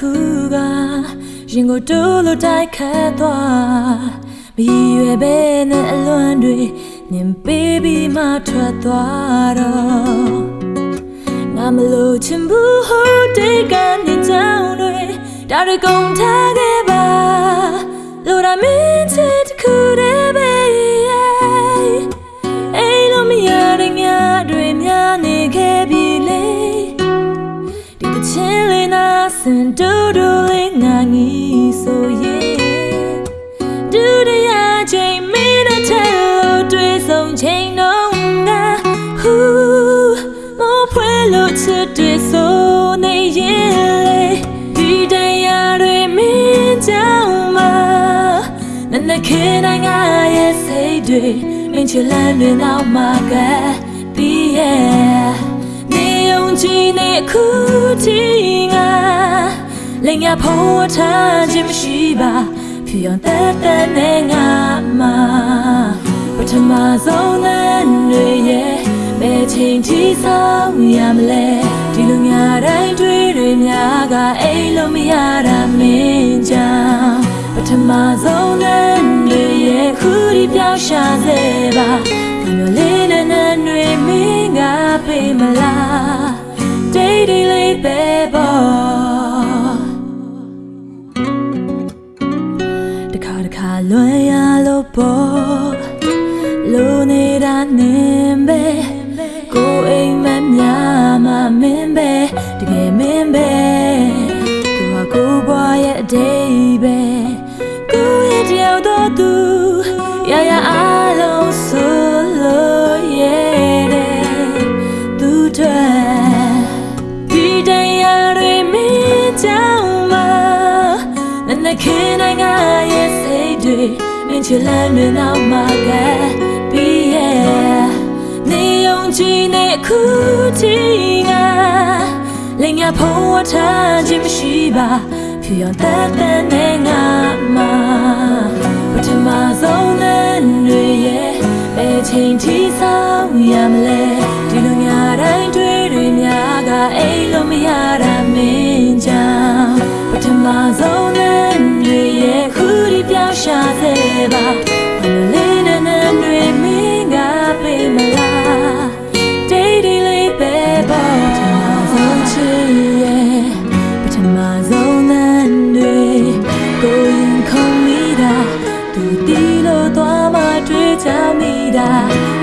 ရင်ကိုတိုးလို့တိုက်ခတ်သွားမရည်ရွယ်ပဲနဲ့အလွန်တွေညင်ပေးပြီးမှထွက်သွားတော့ငါမလို့ချင်ဘူးဟိုတိတ်ကနေကြောင်းတွေဒါတွေကုန်ထားခဲ့ပါလို့ရမင်း င်ဒူဒူလေးငါငီဆိုရင်ဒူရရချိန်မင်းနဲ့ထဲလို့တွေ့ဆုံချိန်တော့ငါဟူမဖွယ်လို့ချစ်တွေ့ဆိုနေရင်လေဒီတရားတွေမင်းကြောင့်မနနခေနိုင်ငါရဲ့စိတ်တွေမင်းချလန်းတွေနောက်မှာကပြီးရဲ့နေုံကြည့်နေခုတီငါ လင်ရဖို့ထားခြင်းမရှိပါဖြူအောင်တက်တက်နဲ့ငါမှာပထမဆုံးနဲ့တွေရဲ့ဘယ်ချိန်ထိဆောင်ရမလဲဒီလိုညာတိုင်းတွေ့တွေများကအိမ်လို့မရတာမင်းကြောင့်ပထမဆုံးနဲ့တွေရဲ့ခုဒီပြောင်းရှာစေပါဒီလိုလေးနဲ့နဲ့တွေမင်းကပေးမလား day day နေတာနင်းပဲကိုယ်အိမ်မများမမင်းပဲတကယ်မင်းပဲသူကကိုယ်ဘွားရဲ့အတိတ်ပဲကိုယ့်ရဲ့တယောက်တော့သူရရအားလုံးဆိုလို့ရဲ့တဲ့သူတွေဒီတရားတွေမင်းကြောင့်မနနခင်နိုင်ငါရဲ့စိတ်တွေမင်းချလန်း တွေနောက်မှာကပြီးရဲ့နေုံကြည့်နေခုတီငါလင်ရဖို့ထားခြင်းမရှိပါဖြူရောင်တက်တဲ့နဲ့ငါမှာပထမဆုံးနဲ့တွေ သူတီလို့သွားမှတွေ့ချမိတာ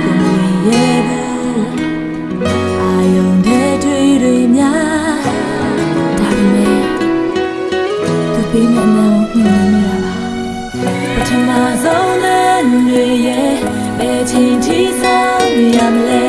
ကိုမြင်ရဲ့ဘူးအာယုံတဲ့တွေ့တွေများဒါပေမဲ့သူပေးမနေဘူးမြင်နေရပါပထမဆုံးနဲ့တွေရဲ့ဘယ်ချိန်ထိဆောင်ရမလဲ